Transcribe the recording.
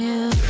Yeah.